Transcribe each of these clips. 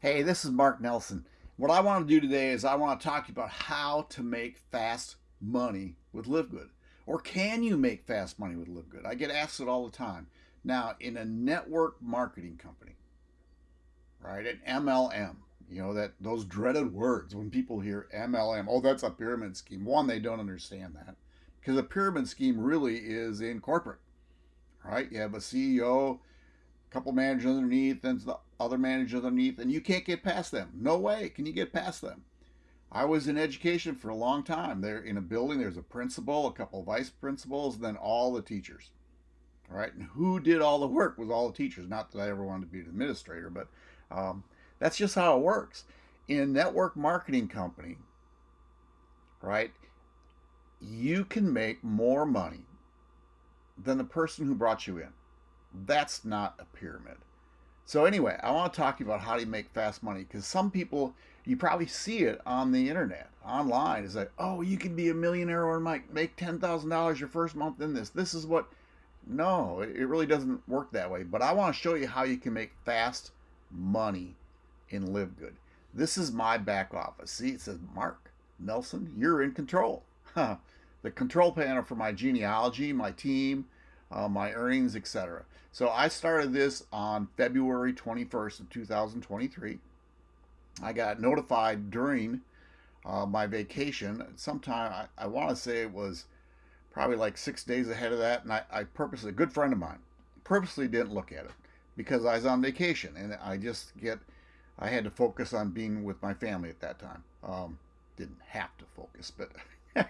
Hey, this is Mark Nelson. What I want to do today is I want to talk to you about how to make fast money with LiveGood. Or can you make fast money with LiveGood? I get asked it all the time. Now, in a network marketing company, right, an MLM, you know, that those dreaded words when people hear MLM, oh, that's a pyramid scheme. One, they don't understand that because a pyramid scheme really is in corporate, right? You have a CEO, a couple managers underneath, and the other managers underneath, and you can't get past them. No way can you get past them. I was in education for a long time. There in a building, there's a principal, a couple of vice principals, then all the teachers. All right, and who did all the work was all the teachers. Not that I ever wanted to be an administrator, but um, that's just how it works. In a network marketing company, right, you can make more money than the person who brought you in. That's not a pyramid. So anyway, I want to talk to you about how to make fast money because some people, you probably see it on the internet, online. It's like, oh, you can be a millionaire or make make ten thousand dollars your first month in this. This is what. No, it really doesn't work that way. But I want to show you how you can make fast money in LiveGood. This is my back office. See, it says Mark Nelson. You're in control. the control panel for my genealogy, my team, uh, my earnings, etc. So I started this on February 21st of 2023. I got notified during uh, my vacation. Sometime I, I want to say it was probably like six days ahead of that, and I, I purposely, a good friend of mine, purposely didn't look at it because I was on vacation, and I just get, I had to focus on being with my family at that time. Um, didn't have to focus, but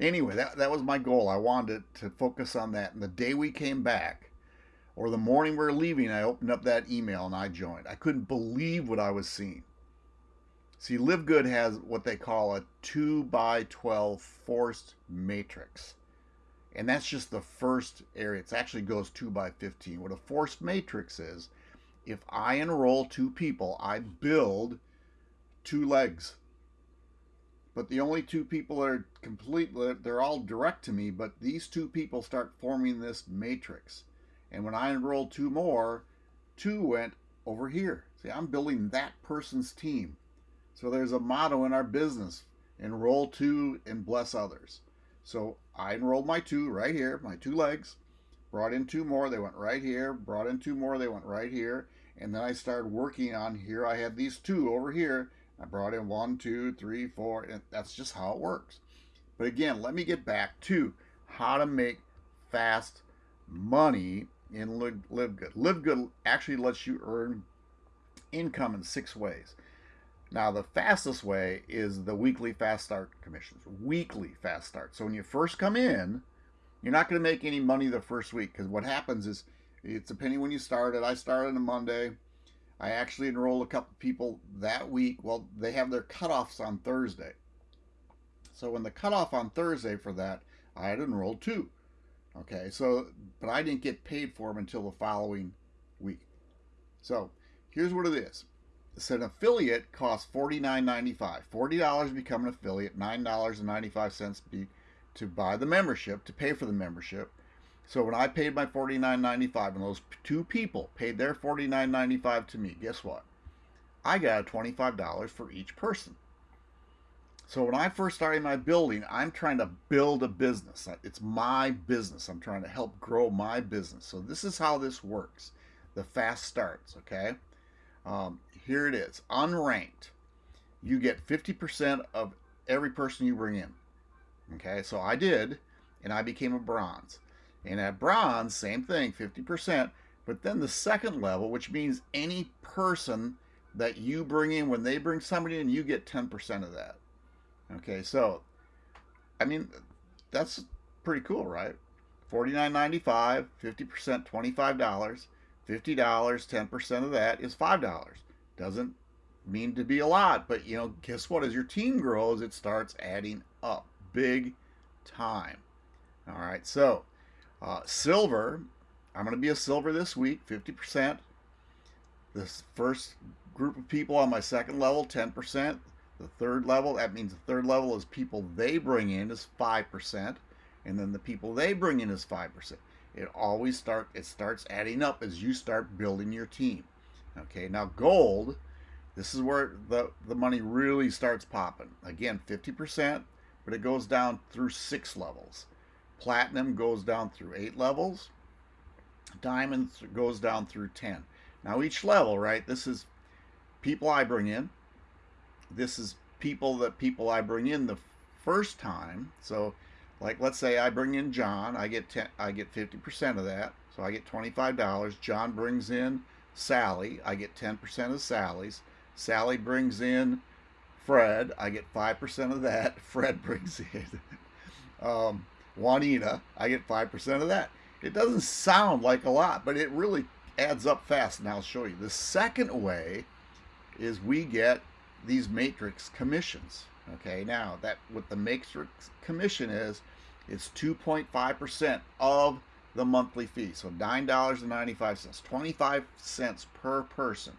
anyway, that, that was my goal. I wanted to focus on that. And the day we came back, or the morning we were leaving, I opened up that email and I joined. I couldn't believe what I was seeing. See, LiveGood has what they call a 2 by 12 forced matrix. And that's just the first area. It actually goes 2 by 15. What a forced matrix is, if I enroll two people, I build two legs but the only two people that are complete they're all direct to me but these two people start forming this matrix. And when i enrolled two more two went over here. See i'm building that person's team. So there's a motto in our business enroll two and bless others. So i enrolled my two right here my two legs brought in two more they went right here brought in two more they went right here and then i started working on here i had these two over here I brought in one, two, three, four, and that's just how it works. But again, let me get back to how to make fast money in Live, Live Good. Live Good actually lets you earn income in six ways. Now, the fastest way is the weekly fast start commissions. Weekly fast start. So when you first come in, you're not going to make any money the first week because what happens is it's a penny when you started. I started on a Monday. I actually enrolled a couple people that week. Well, they have their cutoffs on Thursday. So when the cutoff on Thursday for that, I had enrolled two. Okay, so, but I didn't get paid for them until the following week. So here's what it is. So an affiliate costs $49.95. $40 to become an affiliate, $9.95 to buy the membership, to pay for the membership. So when I paid my $49.95 and those two people paid their $49.95 to me, guess what? I got $25 for each person. So when I first started my building, I'm trying to build a business. It's my business. I'm trying to help grow my business. So this is how this works. The fast starts, okay? Um, here it is, unranked. You get 50% of every person you bring in. Okay, so I did, and I became a bronze. And at bronze, same thing, 50%. But then the second level, which means any person that you bring in, when they bring somebody in, you get 10% of that. Okay, so, I mean, that's pretty cool, right? $49.95, 50%, $25, $50, 10% of that is $5. Doesn't mean to be a lot, but you know, guess what? As your team grows, it starts adding up big time. All right, so uh, silver, I'm going to be a silver this week, 50%. This first group of people on my second level, 10%. The third level, that means the third level is people they bring in is 5%. And then the people they bring in is 5%. It always start it starts adding up as you start building your team. Okay, now gold, This is where the, the money really starts popping. Again, 50%, but it goes down through six levels. Platinum goes down through eight levels. Diamond goes down through 10. Now each level, right, this is people I bring in. This is people that people I bring in the first time. So like let's say I bring in John, I get 10, I get 50% of that. So I get $25. John brings in Sally, I get 10% of Sally's. Sally brings in Fred, I get 5% of that. Fred brings in um, Juanita, I get 5% of that. It doesn't sound like a lot, but it really adds up fast, and I'll show you. The second way is we get these matrix commissions. Okay, now that what the matrix commission is, it's 2.5% of the monthly fee. So $9.95, 25 cents per person.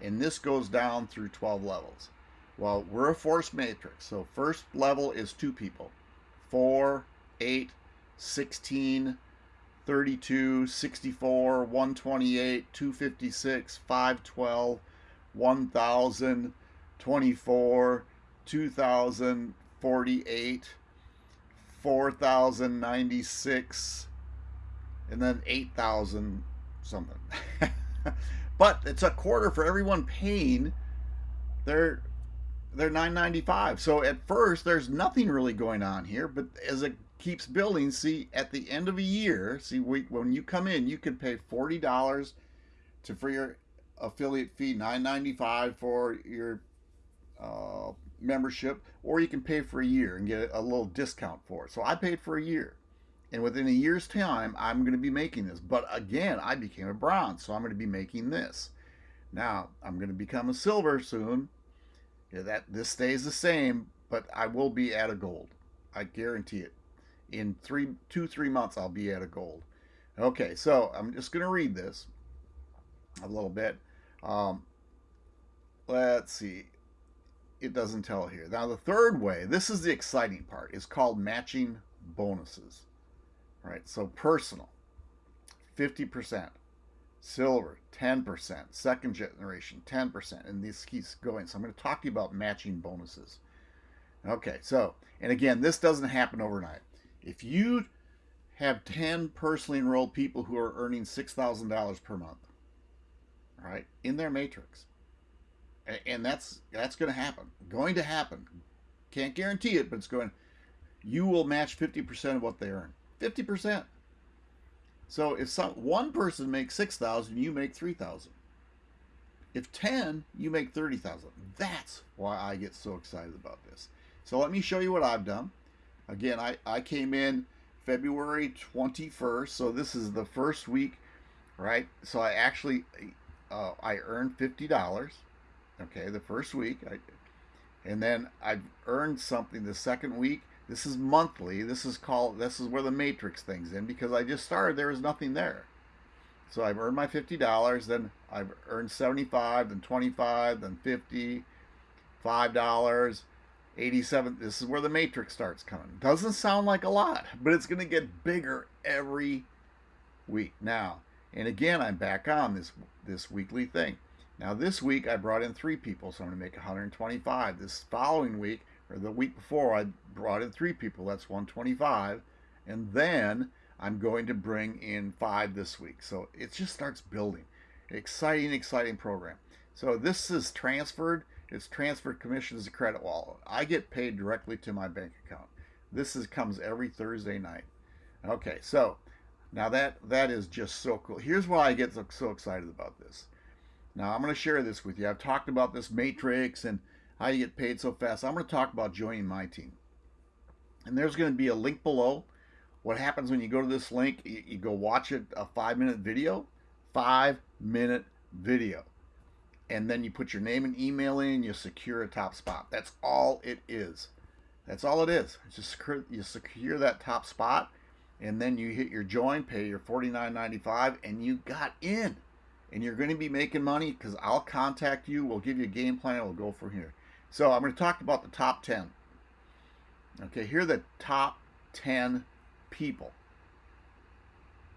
And this goes down through 12 levels. Well, we're a force matrix. So first level is two people. 4, 8, 16, 32, 64, 128, 256, 512, 1000, 24, 2048, 4096, and then 8,000 something. but it's a quarter for everyone paying their they're 995 so at first there's nothing really going on here but as it keeps building see at the end of a year see we, when you come in you can pay $40 to for your affiliate fee 995 for your uh, membership or you can pay for a year and get a little discount for it. So i paid for a year and within a year's time i'm going to be making this. But again i became a bronze so i'm going to be making this. Now i'm going to become a silver soon. Yeah, that this stays the same but i will be at a gold. I guarantee it in three two three months i'll be at a gold okay so i'm just going to read this a little bit um, let's see it doesn't tell here now the third way this is the exciting part is called matching bonuses right? So personal, 50%, silver, 10%, second generation, 10%, and this keeps going. So I'm going to talk to you about matching bonuses. Okay, so, and again, this doesn't happen overnight. If you have 10 personally enrolled people who are earning $6,000 per month, right, in their matrix, and that's that's going to happen, going to happen. Can't guarantee it, but it's going. You will match 50% of what they earn. 50%. So if some one person makes 6,000, you make 3,000. If 10, you make 30,000. That's why I get so excited about this. So let me show you what I've done. Again, I, I came in February 21st, so this is the first week, right? So I actually, uh, I earned $50, okay, the first week. I, and then I've earned something the second week, this is monthly. This is called, this is where the matrix thing's in because I just started, there was nothing there. So I've earned my $50, then I've earned 75, then 25, then 50, $5, 87. This is where the matrix starts coming. Doesn't sound like a lot, but it's going to get bigger every week. Now, and again, I'm back on this this weekly thing. Now this week I brought in three people, so I'm going to make 125. This following week or the week before I brought in three people, that's 125. And then I'm going to bring in five this week. So it just starts building. Exciting, exciting program. So this is transferred. It's transferred commissions to credit wallet. I get paid directly to my bank account. This is comes every Thursday night. Okay, so now that that is just so cool. Here's why I get so, so excited about this. Now I'm going to share this with you. I've talked about this matrix and how you get paid so fast. I'm going to talk about joining my team. And there's going to be a link below. What happens when you go to this link, you, you go watch it, a five minute video, five minute video. And then you put your name and email in, you secure a top spot. That's all it is. That's all it is. It's just you secure that top spot, and then you hit your join, pay your $49.95, and you got in. And you're going to be making money because I'll contact you. We'll give you a game plan. We'll go from here. So I'm going to talk about the top 10. Okay, here are the top 10 people,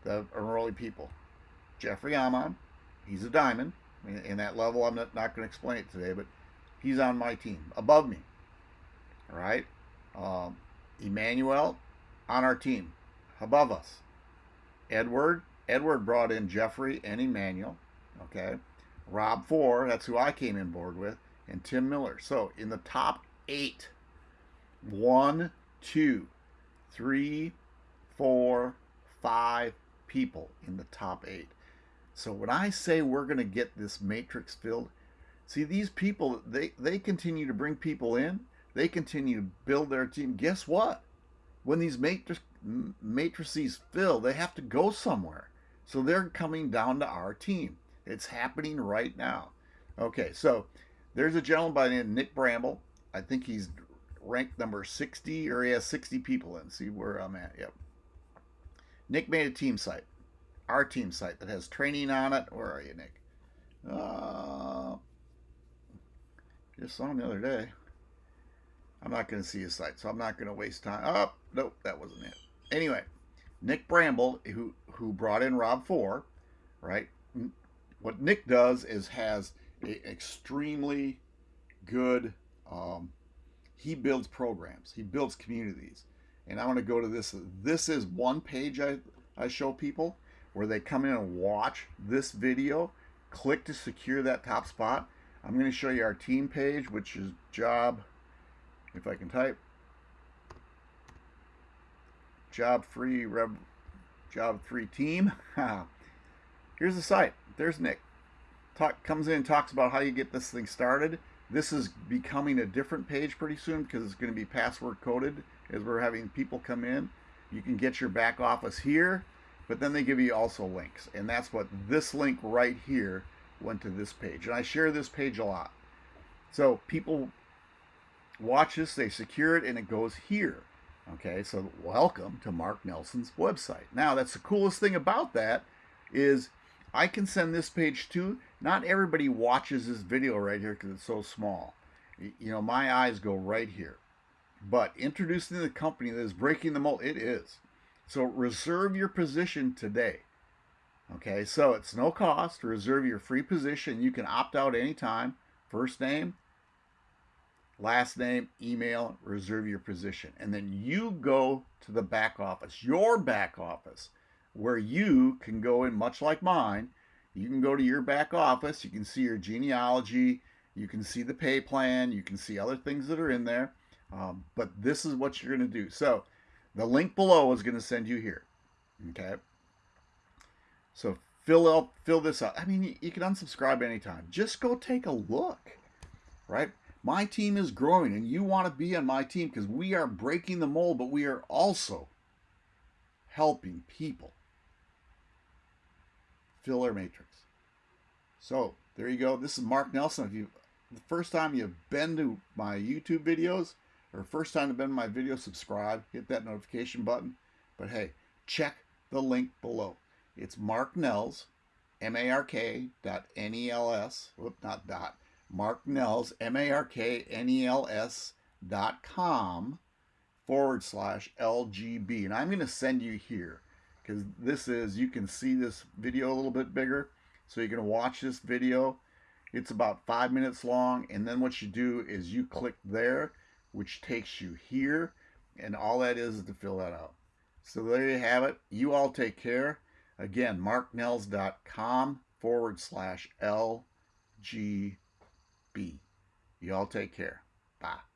the early people. Jeffrey Amon, he's a diamond. In that level, I'm not, not going to explain it today, but he's on my team, above me. All right? Um, Emmanuel on our team, above us. Edward, Edward brought in Jeffrey and Emmanuel. Okay. Rob Four, that's who I came in board with, and Tim Miller. So in the top eight, one, two, three, four, five people in the top eight. So when I say we're going to get this matrix filled, see these people, they, they continue to bring people in. They continue to build their team. Guess what? When these matrix, matrices fill, they have to go somewhere. So they're coming down to our team. It's happening right now. Okay, so there's a gentleman by the name of Nick Bramble. I think he's ranked number 60 or he has 60 people in. See where I'm at. Yep. Nick made a team site, our team site that has training on it. Where are you, Nick? Uh, just saw him the other day. I'm not going to see his site, so I'm not going to waste time. Oh, nope, that wasn't it. Anyway, Nick Bramble, who who brought in Rob Four, right? What Nick does is has a extremely good um, he builds programs, he builds communities. And I want to go to this. This is one page I, I show people where they come in and watch this video, click to secure that top spot. I'm going to show you our team page, which is job, if I can type, job free, rev, job free team. Here's the site. There's Nick. Talk, comes in and talks about how you get this thing started. This is becoming a different page pretty soon because it's going to be password coded as we're having people come in. You can get your back office here, but then they give you also links. And that's what this link right here went to this page. And I share this page a lot. So people watch this, they secure it, and it goes here. Okay, so welcome to Mark Nelson's website. Now, that's the coolest thing about that is I can send this page to not everybody watches this video right here because it's so small. You know, my eyes go right here. But introducing the company that is breaking the mold, it is. So reserve your position today. Okay, so it's no cost reserve your free position. You can opt out anytime. First name, last name, email, reserve your position. And then you go to the back office, your back office, where you can go in, much like mine, you can go to your back office, you can see your genealogy, you can see the pay plan, you can see other things that are in there. Um, but this is what you're going to do. So the link below is going to send you here. Okay. So fill up, fill this out. I mean, you, you can unsubscribe anytime. Just go take a look, right? My team is growing and you want to be on my team because we are breaking the mold, but we are also helping people fill our matrix. So there you go. This is Mark Nelson. If you the first time you've been to my YouTube videos or first time to been to my video, subscribe, hit that notification button. But hey, check the link below. It's Mark Nels, M-A-R-K dot N-E-L-S, whoop, not dot, Mark Nels, M-A-R-K-N-E-L-S dot com forward slash LGB. And I'm going to send you here because this is, you can see this video a little bit bigger. So you can watch this video. It's about five minutes long. And then what you do is you click there, which takes you here. And all that is, is to fill that out. So there you have it. You all take care. Again, marknels.com forward slash LGB. You all take care. Bye.